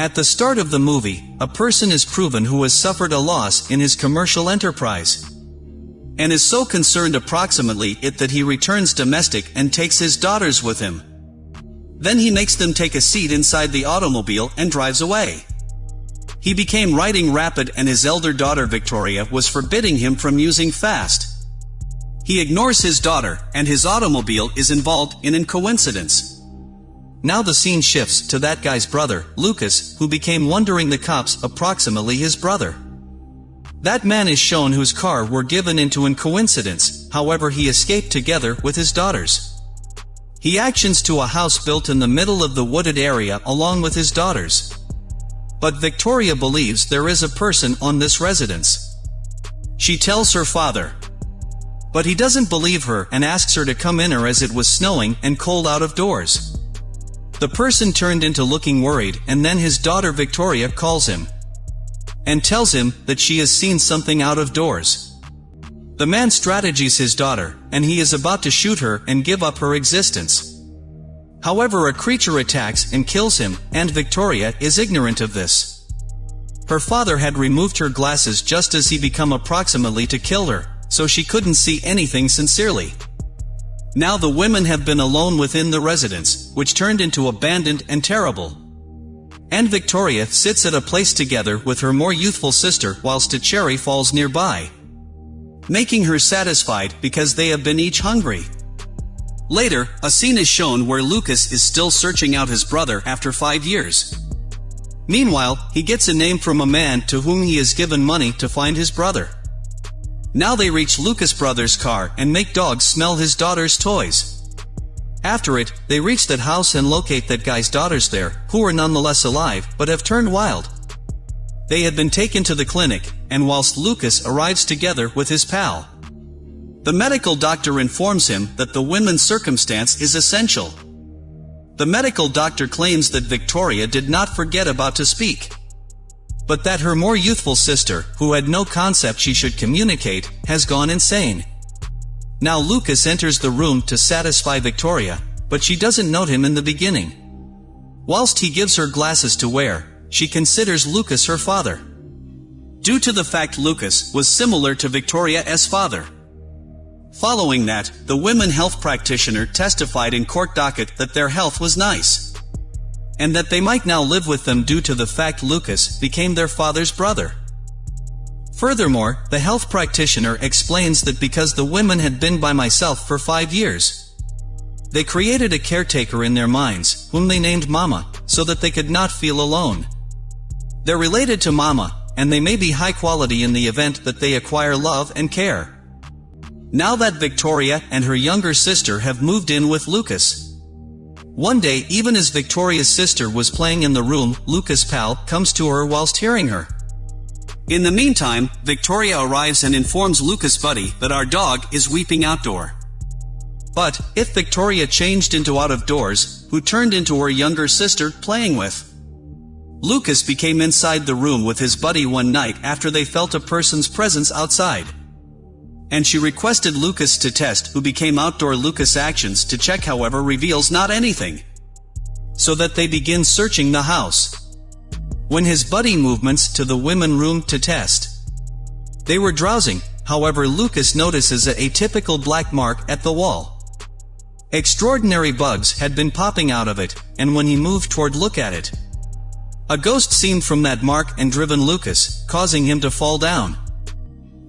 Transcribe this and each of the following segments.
At the start of the movie, a person is proven who has suffered a loss in his commercial enterprise. And is so concerned approximately it that he returns domestic and takes his daughters with him. Then he makes them take a seat inside the automobile and drives away. He became riding rapid and his elder daughter Victoria was forbidding him from using fast. He ignores his daughter, and his automobile is involved in an coincidence. Now the scene shifts to that guy's brother, Lucas, who became wondering the cops approximately his brother. That man is shown whose car were given into an coincidence, however he escaped together with his daughters. He actions to a house built in the middle of the wooded area along with his daughters. But Victoria believes there is a person on this residence. She tells her father. But he doesn't believe her and asks her to come in her as it was snowing and cold out of doors. The person turned into looking worried and then his daughter Victoria calls him. And tells him that she has seen something out of doors. The man strategies his daughter, and he is about to shoot her and give up her existence. However a creature attacks and kills him, and Victoria is ignorant of this. Her father had removed her glasses just as he become approximately to kill her, so she couldn't see anything sincerely. Now the women have been alone within the residence, which turned into abandoned and terrible. And Victoria sits at a place together with her more youthful sister whilst a cherry falls nearby making her satisfied because they have been each hungry. Later, a scene is shown where Lucas is still searching out his brother after five years. Meanwhile, he gets a name from a man to whom he has given money to find his brother. Now they reach Lucas' brother's car and make dogs smell his daughter's toys. After it, they reach that house and locate that guy's daughters there, who are nonetheless alive, but have turned wild. They had been taken to the clinic, and whilst Lucas arrives together with his pal. The medical doctor informs him that the women's circumstance is essential. The medical doctor claims that Victoria did not forget about to speak. But that her more youthful sister, who had no concept she should communicate, has gone insane. Now Lucas enters the room to satisfy Victoria, but she doesn't note him in the beginning. Whilst he gives her glasses to wear, she considers Lucas her father. Due to the fact Lucas was similar to Victoria's father. Following that, the women health practitioner testified in court docket that their health was nice. And that they might now live with them due to the fact Lucas became their father's brother. Furthermore, the health practitioner explains that because the women had been by myself for five years, they created a caretaker in their minds, whom they named Mama, so that they could not feel alone. They're related to mama, and they may be high quality in the event that they acquire love and care. Now that Victoria and her younger sister have moved in with Lucas. One day even as Victoria's sister was playing in the room, Lucas' pal comes to her whilst hearing her. In the meantime, Victoria arrives and informs Lucas' buddy that our dog is weeping outdoor. But, if Victoria changed into out of doors, who turned into her younger sister playing with? Lucas became inside the room with his buddy one night after they felt a person's presence outside. And she requested Lucas to test who became outdoor Lucas actions to check however reveals not anything. So that they begin searching the house. When his buddy movements to the women room to test. They were drowsing, however Lucas notices a atypical black mark at the wall. Extraordinary bugs had been popping out of it, and when he moved toward look at it, a ghost seemed from that mark and driven Lucas, causing him to fall down.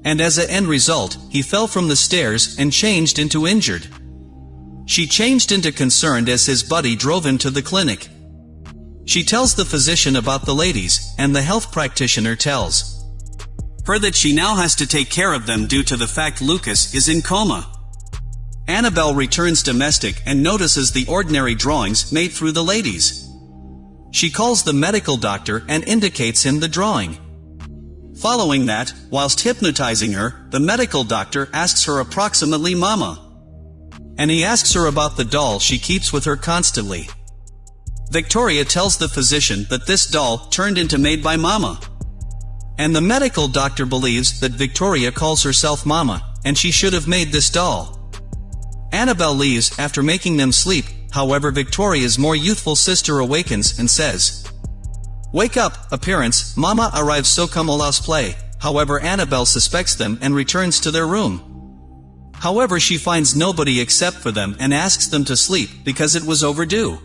And as a end result, he fell from the stairs and changed into injured. She changed into concerned as his buddy drove him to the clinic. She tells the physician about the ladies, and the health practitioner tells her that she now has to take care of them due to the fact Lucas is in coma. Annabelle returns domestic and notices the ordinary drawings made through the ladies. She calls the medical doctor and indicates him the drawing. Following that, whilst hypnotizing her, the medical doctor asks her approximately mama. And he asks her about the doll she keeps with her constantly. Victoria tells the physician that this doll turned into made by mama. And the medical doctor believes that Victoria calls herself mama, and she should have made this doll. Annabelle leaves after making them sleep, However Victoria's more youthful sister awakens and says, Wake up, appearance, Mama arrives so come allows play, however Annabelle suspects them and returns to their room. However she finds nobody except for them and asks them to sleep because it was overdue.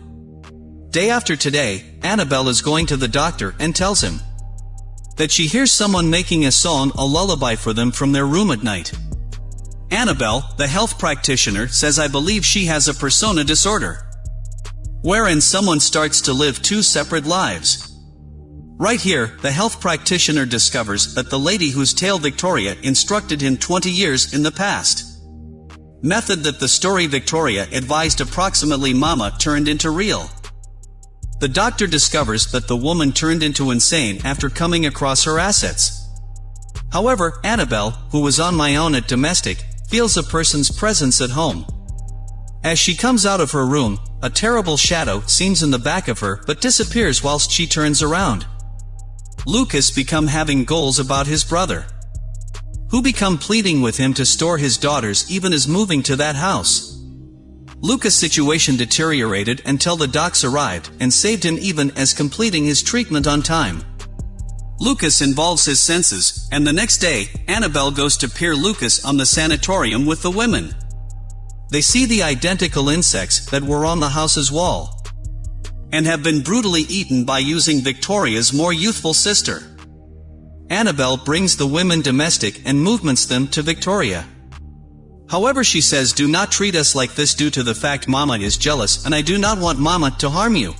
Day after today, Annabelle is going to the doctor and tells him that she hears someone making a song a lullaby for them from their room at night. Annabelle, the health practitioner, says I believe she has a persona disorder. Wherein someone starts to live two separate lives. Right here, the health practitioner discovers that the lady whose tale Victoria instructed him 20 years in the past. Method that the story Victoria advised approximately Mama turned into real. The doctor discovers that the woman turned into insane after coming across her assets. However, Annabelle, who was on my own at domestic, feels a person's presence at home. As she comes out of her room, a terrible shadow seems in the back of her but disappears whilst she turns around. Lucas become having goals about his brother. Who become pleading with him to store his daughters even as moving to that house. Lucas' situation deteriorated until the docs arrived and saved him even as completing his treatment on time. Lucas involves his senses, and the next day, Annabelle goes to peer Lucas on the sanatorium with the women. They see the identical insects that were on the house's wall. And have been brutally eaten by using Victoria's more youthful sister. Annabelle brings the women domestic and movements them to Victoria. However she says do not treat us like this due to the fact mama is jealous and I do not want mama to harm you.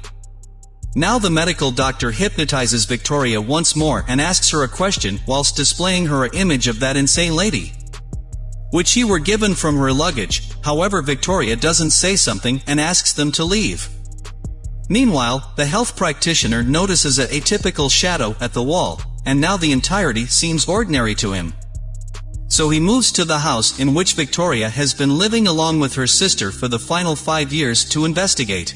Now the medical doctor hypnotizes Victoria once more and asks her a question whilst displaying her image of that insane lady. Which he were given from her luggage, however Victoria doesn't say something and asks them to leave. Meanwhile, the health practitioner notices a atypical shadow at the wall, and now the entirety seems ordinary to him. So he moves to the house in which Victoria has been living along with her sister for the final five years to investigate.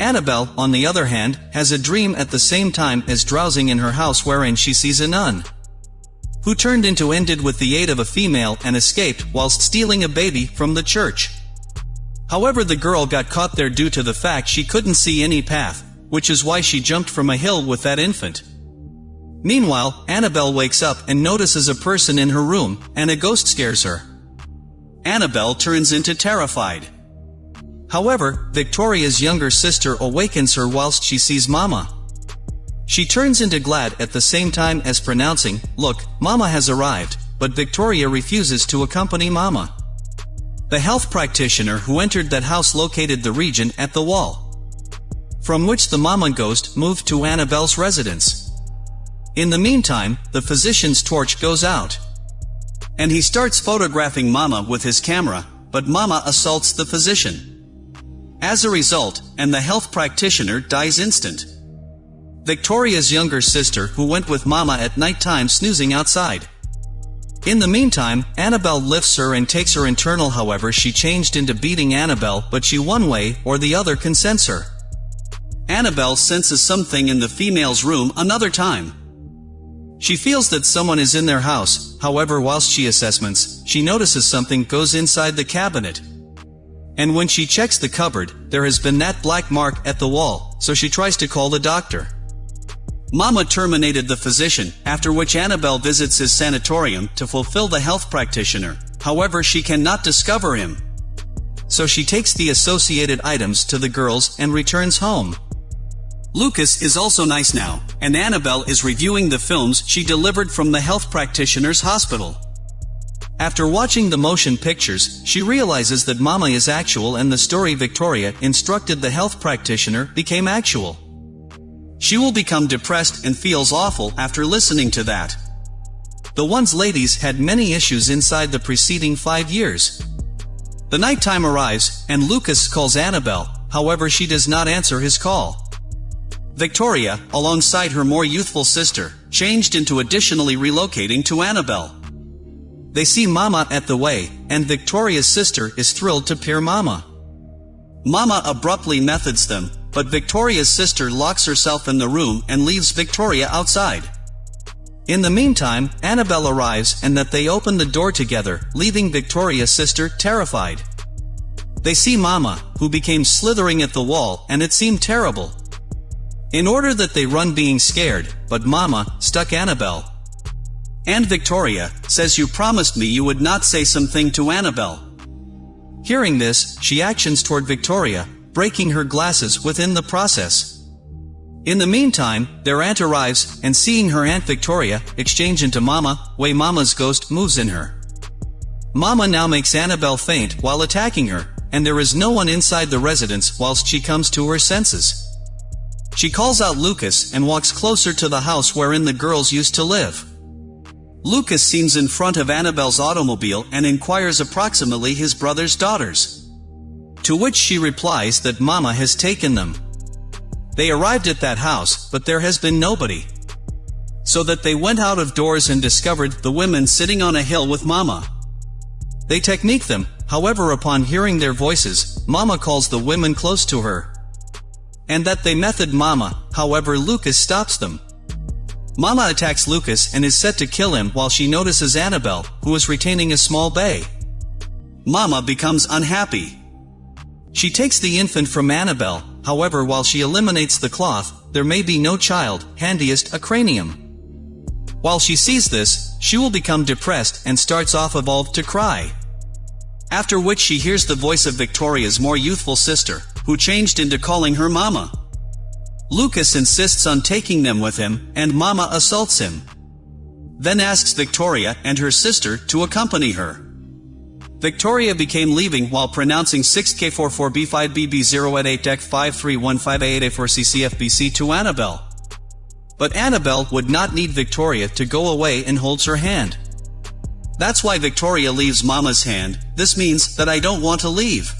Annabelle, on the other hand, has a dream at the same time as drowsing in her house wherein she sees a nun. Who turned into ended with the aid of a female and escaped whilst stealing a baby from the church. However the girl got caught there due to the fact she couldn't see any path, which is why she jumped from a hill with that infant. Meanwhile, Annabelle wakes up and notices a person in her room, and a ghost scares her. Annabelle turns into terrified. However, Victoria's younger sister awakens her whilst she sees Mama. She turns into glad at the same time as pronouncing, look, Mama has arrived, but Victoria refuses to accompany Mama. The health practitioner who entered that house located the region at the wall. From which the Mama ghost moved to Annabelle's residence. In the meantime, the physician's torch goes out. And he starts photographing Mama with his camera, but Mama assaults the physician. As a result, and the health practitioner dies instant. Victoria's younger sister who went with Mama at night time snoozing outside. In the meantime, Annabelle lifts her and takes her internal however she changed into beating Annabelle but she one way or the other consents her. Annabelle senses something in the female's room another time. She feels that someone is in their house, however whilst she assessments, she notices something goes inside the cabinet, and when she checks the cupboard, there has been that black mark at the wall, so she tries to call the doctor. Mama terminated the physician, after which Annabelle visits his sanatorium to fulfill the health practitioner, however she cannot discover him. So she takes the associated items to the girls and returns home. Lucas is also nice now, and Annabelle is reviewing the films she delivered from the health practitioner's hospital. After watching the motion pictures, she realizes that Mama is actual and the story Victoria instructed the health practitioner became actual. She will become depressed and feels awful after listening to that. The ones ladies had many issues inside the preceding five years. The nighttime arrives, and Lucas calls Annabelle, however she does not answer his call. Victoria, alongside her more youthful sister, changed into additionally relocating to Annabelle. They see Mama at the way, and Victoria's sister is thrilled to peer Mama. Mama abruptly methods them, but Victoria's sister locks herself in the room and leaves Victoria outside. In the meantime, Annabelle arrives and that they open the door together, leaving Victoria's sister terrified. They see Mama, who became slithering at the wall and it seemed terrible. In order that they run being scared, but Mama stuck Annabelle. And Victoria says you promised me you would not say something to Annabelle. Hearing this, she actions toward Victoria, breaking her glasses within the process. In the meantime, their aunt arrives, and seeing her Aunt Victoria, exchange into Mama, way Mama's ghost moves in her. Mama now makes Annabelle faint while attacking her, and there is no one inside the residence whilst she comes to her senses. She calls out Lucas and walks closer to the house wherein the girls used to live. Lucas seems in front of Annabelle's automobile and inquires approximately his brother's daughters. To which she replies that Mama has taken them. They arrived at that house, but there has been nobody. So that they went out of doors and discovered the women sitting on a hill with Mama. They technique them, however upon hearing their voices, Mama calls the women close to her. And that they method Mama, however Lucas stops them. Mama attacks Lucas and is set to kill him while she notices Annabelle, who is retaining a small bay. Mama becomes unhappy. She takes the infant from Annabelle, however while she eliminates the cloth, there may be no child, handiest a cranium. While she sees this, she will become depressed and starts off evolved to cry. After which she hears the voice of Victoria's more youthful sister, who changed into calling her Mama. Lucas insists on taking them with him, and Mama assaults him. Then asks Victoria and her sister to accompany her. Victoria became leaving while pronouncing 6K44B5BB0 at 8 deck 531588A4CCFBC to Annabelle. But Annabelle would not need Victoria to go away and holds her hand. That's why Victoria leaves Mama's hand, this means that I don't want to leave.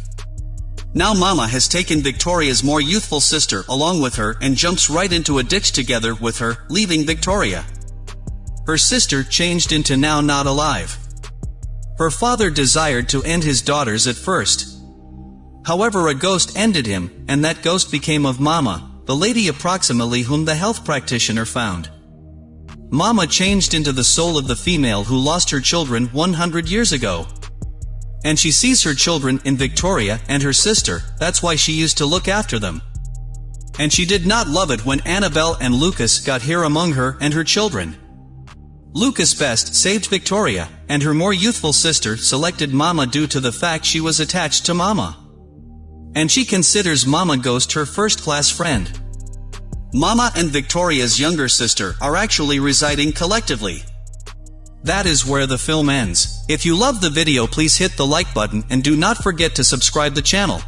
Now Mama has taken Victoria's more youthful sister along with her and jumps right into a ditch together with her, leaving Victoria. Her sister changed into now not alive. Her father desired to end his daughters at first. However a ghost ended him, and that ghost became of Mama, the lady approximately whom the health practitioner found. Mama changed into the soul of the female who lost her children 100 years ago. And she sees her children in Victoria and her sister, that's why she used to look after them. And she did not love it when Annabelle and Lucas got here among her and her children. Lucas Best saved Victoria, and her more youthful sister selected Mama due to the fact she was attached to Mama. And she considers Mama Ghost her first-class friend. Mama and Victoria's younger sister are actually residing collectively. That is where the film ends. If you love the video please hit the like button and do not forget to subscribe the channel.